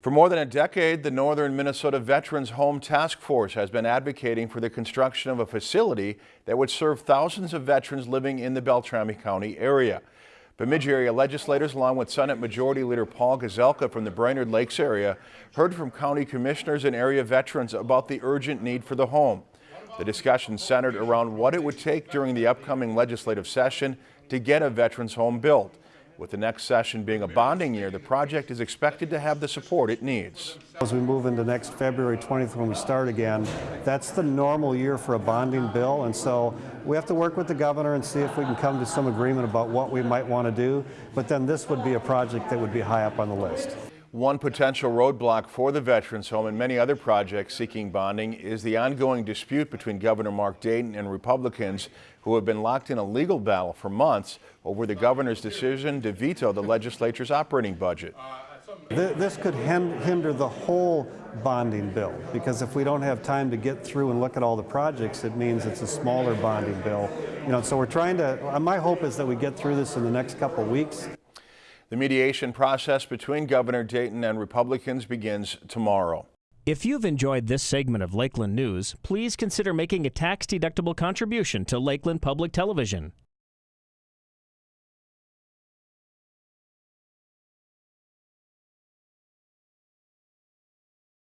For more than a decade, the Northern Minnesota Veterans Home Task Force has been advocating for the construction of a facility that would serve thousands of veterans living in the Beltrami County area. Bemidji area legislators, along with Senate Majority Leader Paul Gazelka from the Brainerd Lakes area, heard from county commissioners and area veterans about the urgent need for the home. The discussion centered around what it would take during the upcoming legislative session to get a veterans home built. With the next session being a bonding year, the project is expected to have the support it needs. As we move into next February 20th when we start again, that's the normal year for a bonding bill and so we have to work with the governor and see if we can come to some agreement about what we might want to do, but then this would be a project that would be high up on the list. One potential roadblock for the Veterans Home and many other projects seeking bonding is the ongoing dispute between Governor Mark Dayton and Republicans who have been locked in a legal battle for months over the governor's decision to veto the legislature's operating budget. This could hinder the whole bonding bill because if we don't have time to get through and look at all the projects, it means it's a smaller bonding bill. You know, so we're trying to, my hope is that we get through this in the next couple weeks. The mediation process between Governor Dayton and Republicans begins tomorrow. If you've enjoyed this segment of Lakeland News, please consider making a tax-deductible contribution to Lakeland Public Television.